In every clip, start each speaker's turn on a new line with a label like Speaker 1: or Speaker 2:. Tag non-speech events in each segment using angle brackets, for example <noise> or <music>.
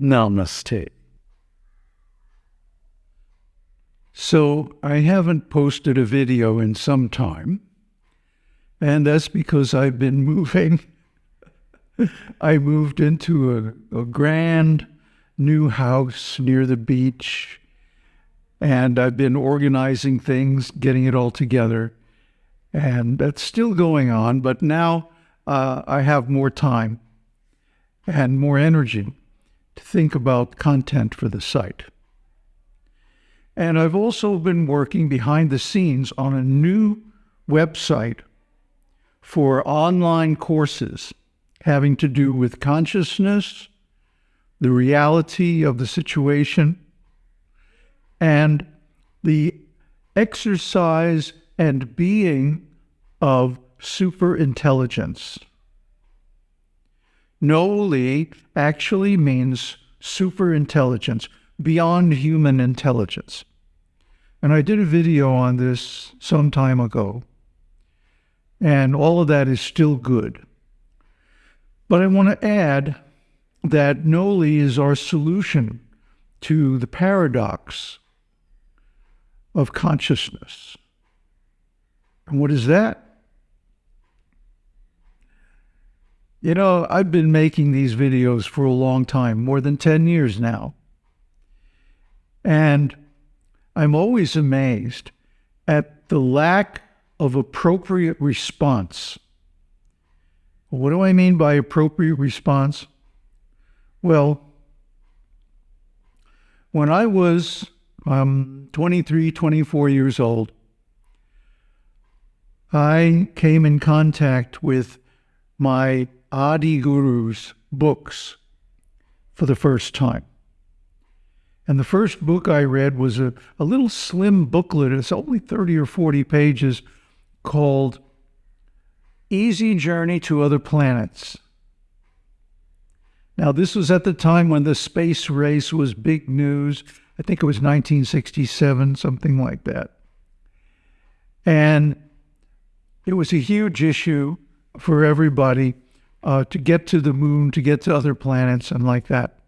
Speaker 1: Namaste. So, I haven't posted a video in some time, and that's because I've been moving. <laughs> I moved into a, a grand new house near the beach, and I've been organizing things, getting it all together, and that's still going on, but now uh, I have more time and more energy to think about content for the site. And I've also been working behind the scenes on a new website for online courses having to do with consciousness, the reality of the situation, and the exercise and being of superintelligence. Noli actually means super intelligence, beyond human intelligence. And I did a video on this some time ago, and all of that is still good. But I want to add that Noli is our solution to the paradox of consciousness. And what is that? You know, I've been making these videos for a long time, more than 10 years now. And I'm always amazed at the lack of appropriate response. What do I mean by appropriate response? Well, when I was um, 23, 24 years old, I came in contact with my Adi Guru's books for the first time. And the first book I read was a, a little slim booklet. It's only 30 or 40 pages called Easy Journey to Other Planets. Now, this was at the time when the space race was big news. I think it was 1967, something like that. And it was a huge issue for everybody uh, to get to the moon, to get to other planets, and like that.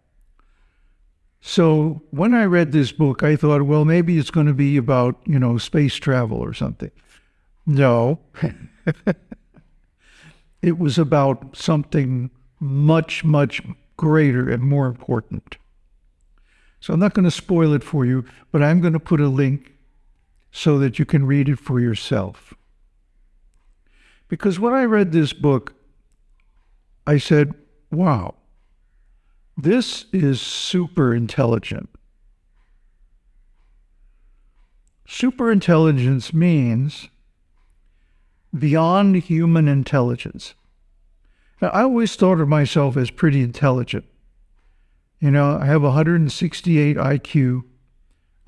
Speaker 1: So when I read this book, I thought, well, maybe it's going to be about, you know, space travel or something. No. <laughs> it was about something much, much greater and more important. So I'm not going to spoil it for you, but I'm going to put a link so that you can read it for yourself. Because when I read this book, I said, wow, this is super intelligent. Super intelligence means beyond human intelligence. Now, I always thought of myself as pretty intelligent. You know, I have 168 IQ,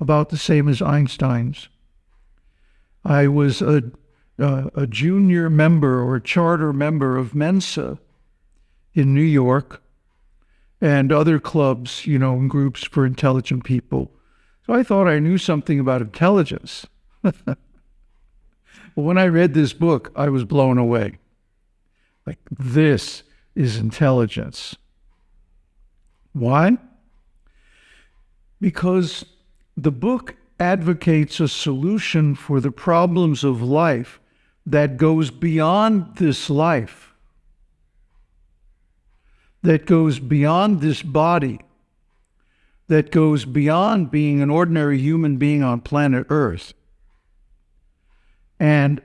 Speaker 1: about the same as Einstein's. I was a, a, a junior member or charter member of Mensa in New York and other clubs, you know, and groups for intelligent people. So I thought I knew something about intelligence. but <laughs> when I read this book, I was blown away. Like, this is intelligence. Why? Because the book advocates a solution for the problems of life that goes beyond this life that goes beyond this body, that goes beyond being an ordinary human being on planet Earth, and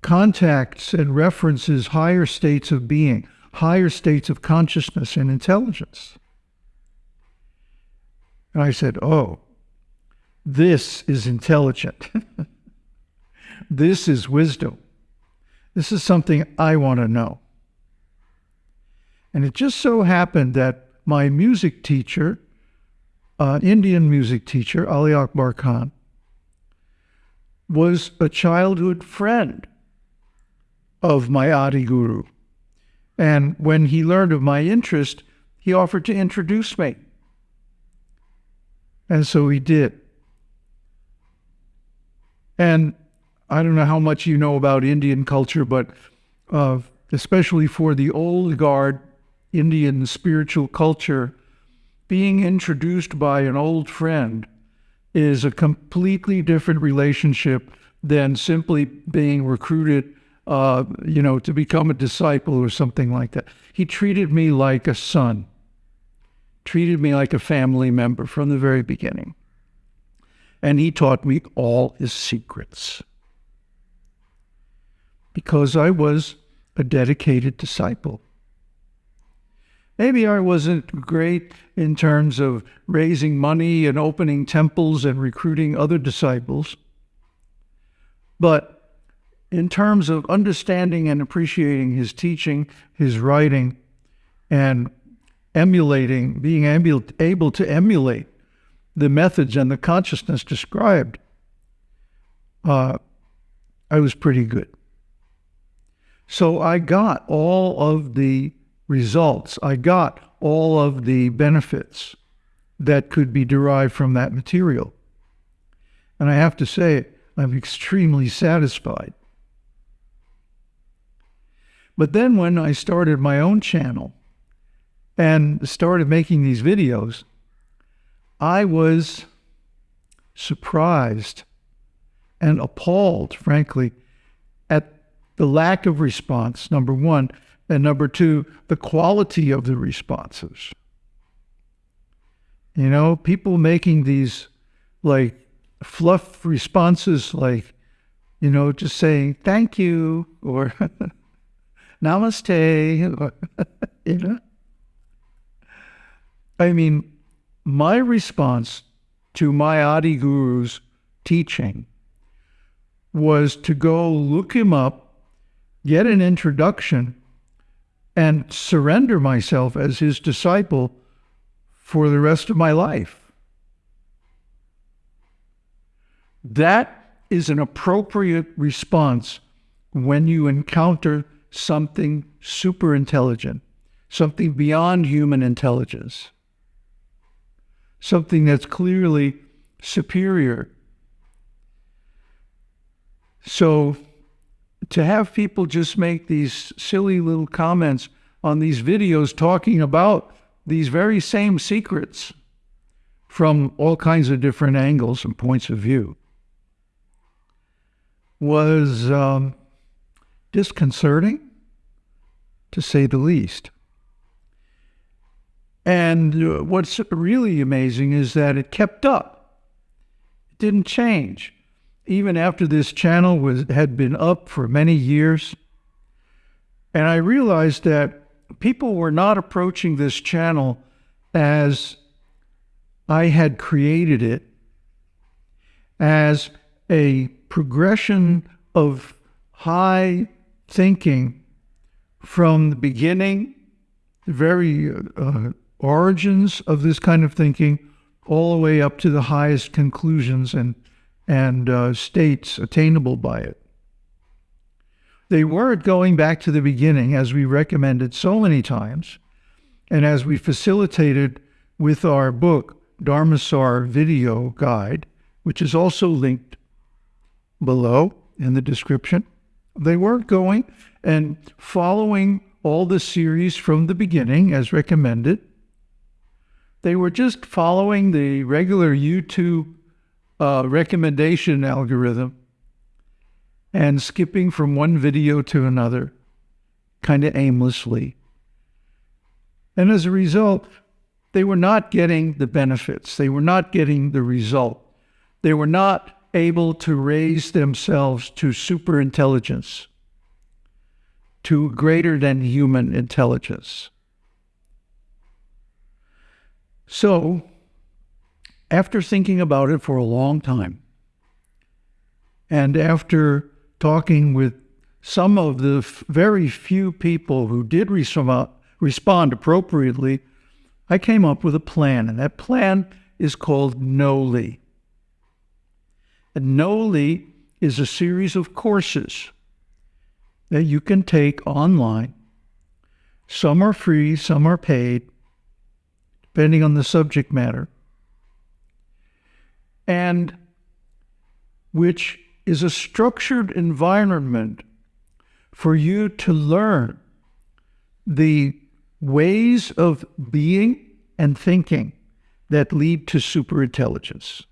Speaker 1: contacts and references higher states of being, higher states of consciousness and intelligence. And I said, Oh, this is intelligent. <laughs> this is wisdom. This is something I want to know. And it just so happened that my music teacher, an Indian music teacher, Ali Akbar Khan, was a childhood friend of my Adi Guru. And when he learned of my interest, he offered to introduce me. And so he did. And I don't know how much you know about Indian culture, but uh, especially for the old guard Indian spiritual culture, being introduced by an old friend is a completely different relationship than simply being recruited, uh, you know, to become a disciple or something like that. He treated me like a son, treated me like a family member from the very beginning. And he taught me all his secrets because I was a dedicated disciple. Maybe I wasn't great in terms of raising money and opening temples and recruiting other disciples. But in terms of understanding and appreciating his teaching, his writing, and emulating, being able to emulate the methods and the consciousness described, uh, I was pretty good. So I got all of the results. I got all of the benefits that could be derived from that material. And I have to say, I'm extremely satisfied. But then when I started my own channel and started making these videos, I was surprised and appalled, frankly, at the lack of response, number one, and number two, the quality of the responses. You know, people making these like fluff responses, like, you know, just saying thank you or <laughs> namaste, <laughs> you know. I mean, my response to my Adi Guru's teaching was to go look him up, get an introduction, and surrender myself as his disciple for the rest of my life. That is an appropriate response when you encounter something super intelligent, something beyond human intelligence, something that's clearly superior. So to have people just make these silly little comments on these videos talking about these very same secrets from all kinds of different angles and points of view was um, disconcerting, to say the least. And uh, what's really amazing is that it kept up. It didn't change even after this channel was had been up for many years. And I realized that people were not approaching this channel as I had created it, as a progression of high thinking from the beginning, the very uh, origins of this kind of thinking, all the way up to the highest conclusions and and uh, states attainable by it. They weren't going back to the beginning, as we recommended so many times, and as we facilitated with our book, Dharmasar Video Guide, which is also linked below in the description. They weren't going and following all the series from the beginning as recommended. They were just following the regular YouTube uh, recommendation algorithm and skipping from one video to another kind of aimlessly. And as a result, they were not getting the benefits. They were not getting the result. They were not able to raise themselves to super intelligence, to greater than human intelligence. So, after thinking about it for a long time, and after talking with some of the very few people who did respond appropriately, I came up with a plan, and that plan is called NOLI. And NOLI is a series of courses that you can take online. Some are free, some are paid, depending on the subject matter and which is a structured environment for you to learn the ways of being and thinking that lead to superintelligence.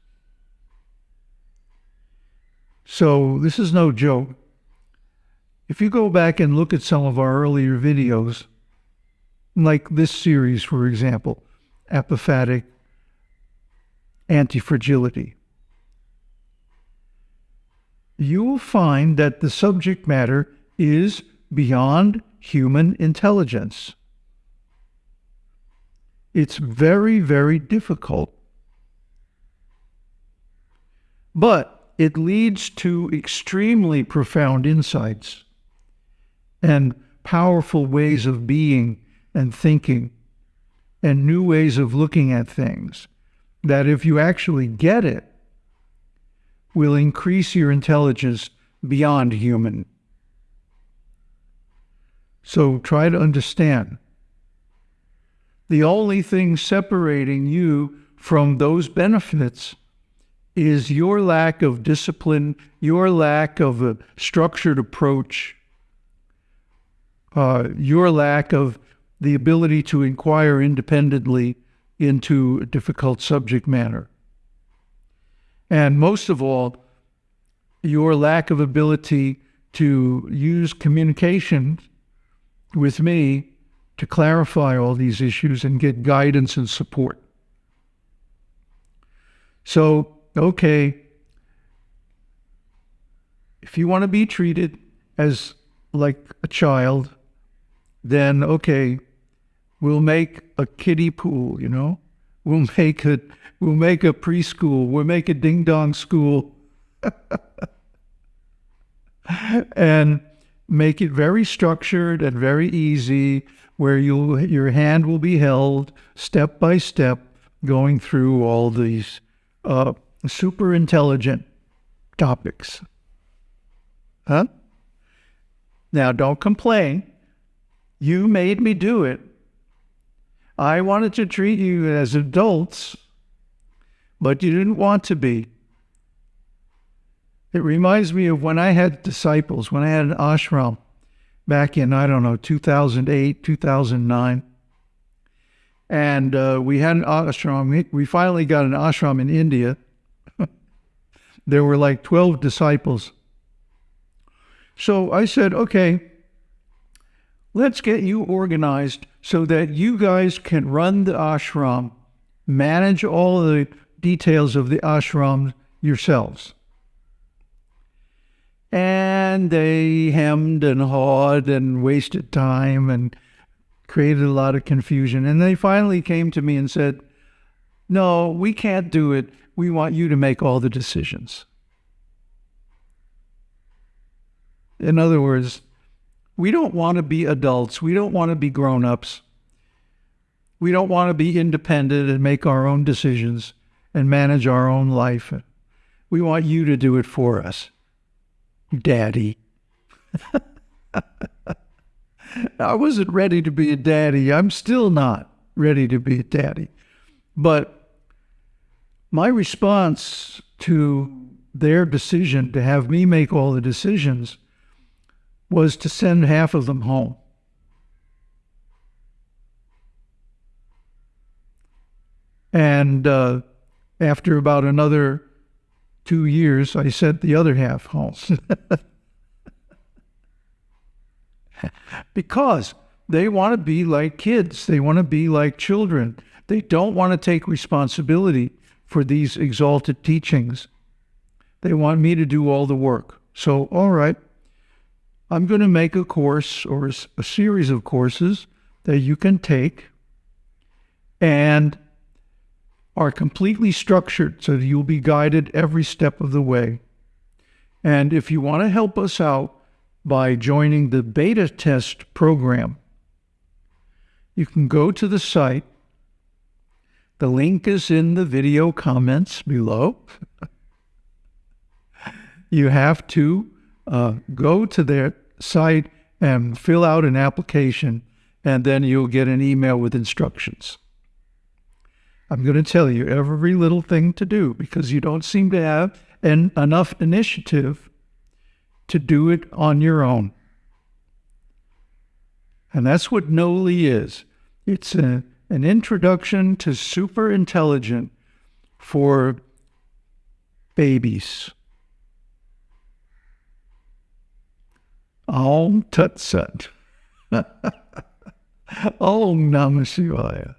Speaker 1: So this is no joke. If you go back and look at some of our earlier videos, like this series, for example, apophatic antifragility, you will find that the subject matter is beyond human intelligence. It's very, very difficult. But it leads to extremely profound insights and powerful ways of being and thinking and new ways of looking at things that if you actually get it, will increase your intelligence beyond human. So try to understand. The only thing separating you from those benefits is your lack of discipline, your lack of a structured approach, uh, your lack of the ability to inquire independently into a difficult subject matter. And most of all, your lack of ability to use communication with me to clarify all these issues and get guidance and support. So, okay, if you want to be treated as like a child, then okay, we'll make a kiddie pool, you know? We'll make a we'll make a preschool, we'll make a ding dong school. <laughs> and make it very structured and very easy where you your hand will be held step by step going through all these uh, super intelligent topics. Huh? Now, don't complain. You made me do it. I wanted to treat you as adults, but you didn't want to be. It reminds me of when I had disciples, when I had an ashram back in, I don't know, 2008, 2009. And uh, we had an ashram. We finally got an ashram in India. <laughs> there were like 12 disciples. So I said, okay, let's get you organized so that you guys can run the ashram, manage all the details of the ashram yourselves. And they hemmed and hawed and wasted time and created a lot of confusion. And they finally came to me and said, No, we can't do it. We want you to make all the decisions. In other words, we don't want to be adults. We don't want to be grown ups. We don't want to be independent and make our own decisions and manage our own life. We want you to do it for us. Daddy. <laughs> I wasn't ready to be a daddy. I'm still not ready to be a daddy. But my response to their decision to have me make all the decisions was to send half of them home. And uh, after about another two years, I sent the other half home. <laughs> because they want to be like kids, they want to be like children. They don't want to take responsibility for these exalted teachings. They want me to do all the work. So, all right, I'm going to make a course or a series of courses that you can take and are completely structured so that you'll be guided every step of the way. And if you want to help us out by joining the beta test program, you can go to the site. The link is in the video comments below. <laughs> you have to uh, go to their site and fill out an application, and then you'll get an email with instructions. I'm going to tell you every little thing to do because you don't seem to have an, enough initiative to do it on your own. And that's what Noli is. It's a, An Introduction to Super Intelligent for Babies. Om Tat Sat. <laughs> Om Namah Shivaya.